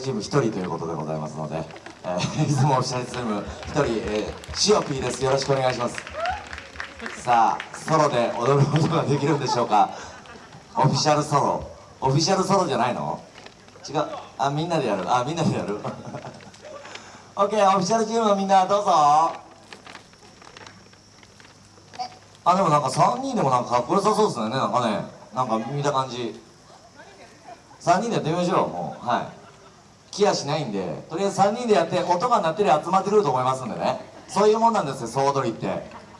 チーム1人ということでございますので、えー、出雲オフィシャルチーム1人、えー、シオピーです。よろしくお願いします。さあソロで踊ることができるんでしょうか？オフィシャルソロ。オフィシャルソロじゃないの？違う。あみんなでやる。あみんなでやる。OK オフィシャルチームのみんなどうぞ。あでもなんか3人でもなんかかっこよさそうですね。なんかねなんか見た感じ。3人でやってみましょうもう。はい。気やしないんでとりあえず3人でやって音が鳴ってりゃ集まってくると思いますんでね。そういうもんなんですよ総踊りって。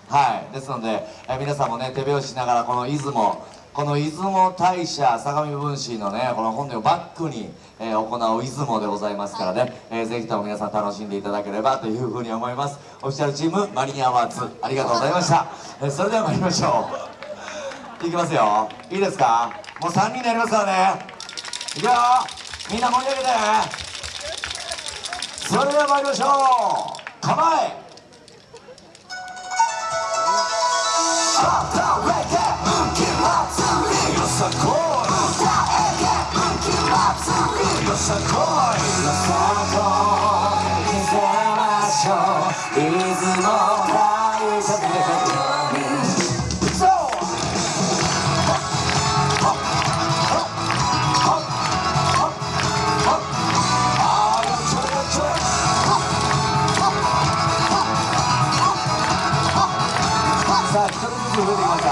はい。ですので、え皆さんもね手拍子しながらこの出雲この出雲大社相模分子のねこの本殿をバックに、えー、行う出雲でございますからね、えー、ぜひとも皆さん楽しんでいただければというふうに思います。オフィシャルチームマリニアワーツありがとうございました、えー、それでは参りましょう。いきますよ。いいですか？もう3人でやりますからね。いくよ。みんな盛り上げてそれでは参りましょう。構えよさこい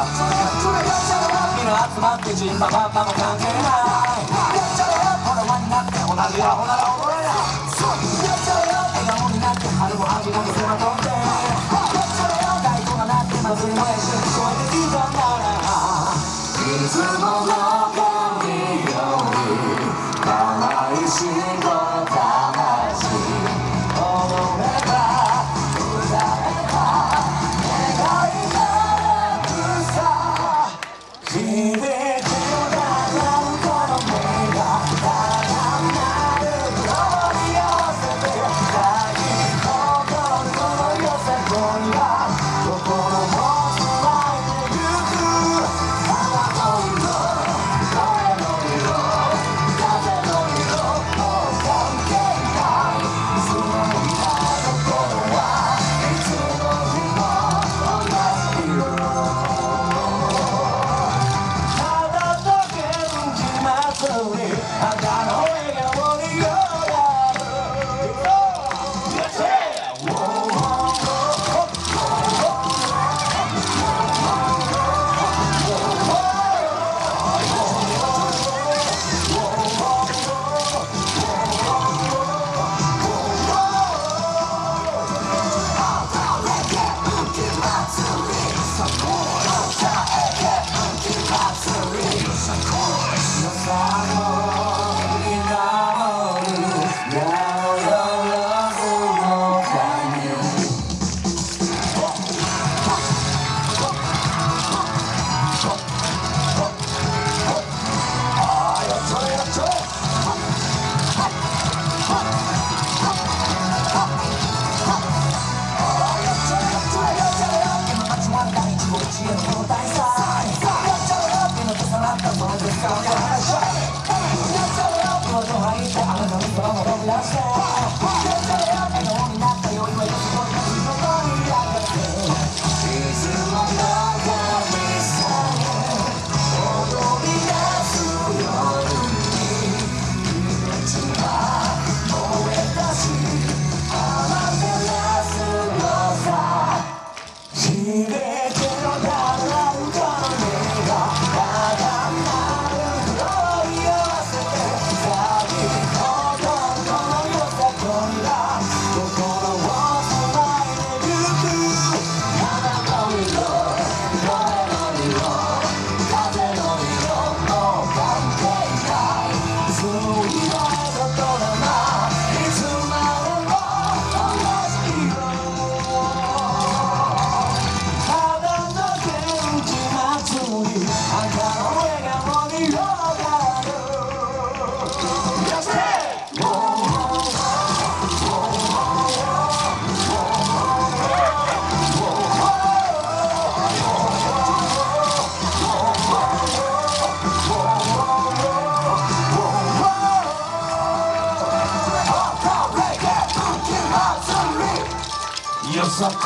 てきましたみんな集まってジンバババも関係ないほら輪になって同じアホなら踊れない笑顔になって春も秋も見せまとって太鼓が鳴って祭りの演習聞こえてきたならいよっしゃ来い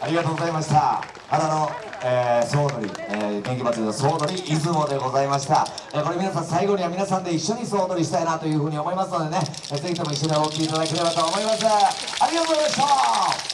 ありがとうございました。花の、えー、総取り、えー、元気祭りの総取り、出雲でございました。えーこれ皆さん、最後には皆さんで一緒に総取りしたいなというふうに思いますのでね、えーぜひとも一緒にお聴きいただければと思います。ありがとうございました。